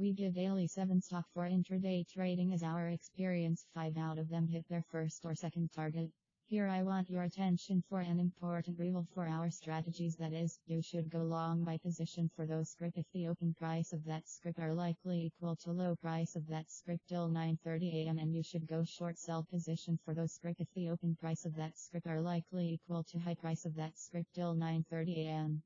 We give daily 7 stock for intraday trading as our experience. 5 out of them hit their first or second target. Here I want your attention for an important rule for our strategies. That is, you should go long by position for those script if the open price of that script are likely equal to low price of that script till 9.30 am and you should go short sell position for those script if the open price of that script are likely equal to high price of that script till 9.30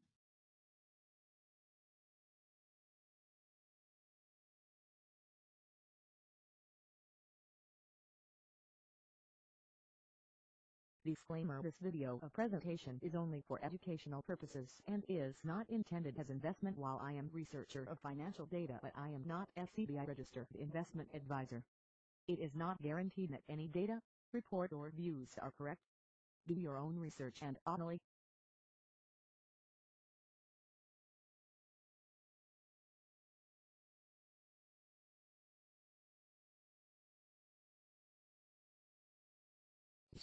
Disclaimer This video of presentation is only for educational purposes and is not intended as investment while I am researcher of financial data but I am not SEBI registered investment advisor. It is not guaranteed that any data, report or views are correct. Do your own research and only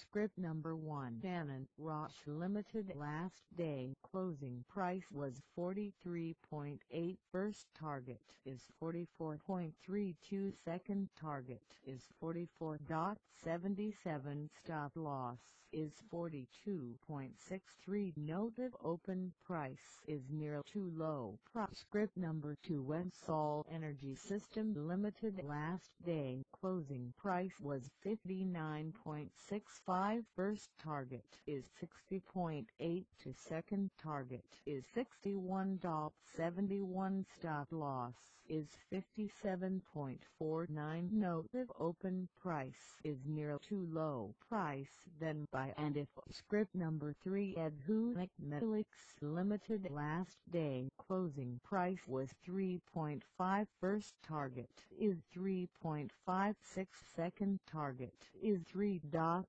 Script number 1 Dannon Roche Limited last day. Closing price was 43.8 first target is 44.32 second target is 44.77 stop loss is 42.63 Note noted open price is near too low. Script number 2 Websol Energy System Limited last day closing price was 59.65 first target is 60.8 to second target is 61.71 stop loss is 57.49 note if open price is near too low price then buy and if script number 3 Edhulic Metalix Limited last day closing price was 3.5 first target is 3.56 second target is 3.6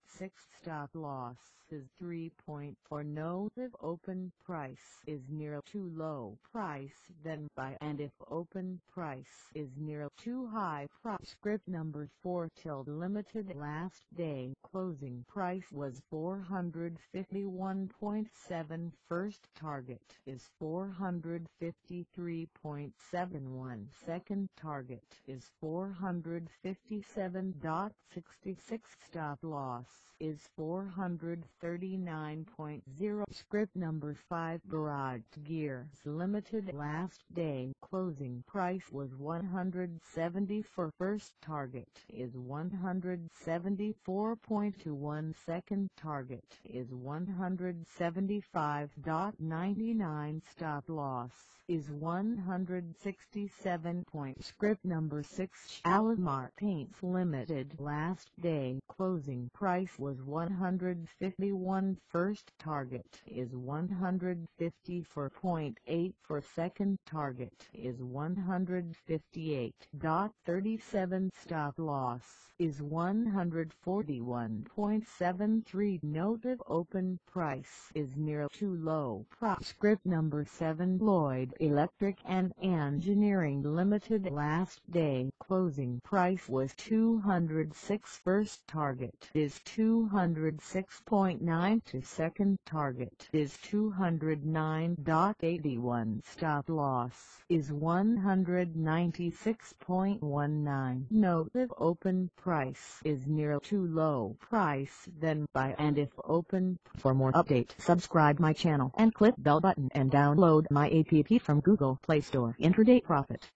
stop loss is 3.4 note if open price is near too low price then buy and if open price is near too high price script number 4 till limited last day closing price was 451.7 first target is 453.71 second target is 457.66 stop loss is 439.0 script number 5 Garage Gears Limited last day. Closing price was 170 for first target is 174.21 second target is 175.99 stop loss is 167 point. Script number 6 Shalimar Limited. Last day closing price was 151 first target is 154.8 for second target is 158.37 stop loss is 141.73 noted open price is near too low. Prop script number 7 Lloyd Electric and Engineering Limited. Last day closing price was 206 first target is 206.9 to second target is 209.81 stop loss is 196.19 note if open price is near too low price then buy and if open for more update subscribe my channel and click bell button and download my app from Google Play Store. Intraday profit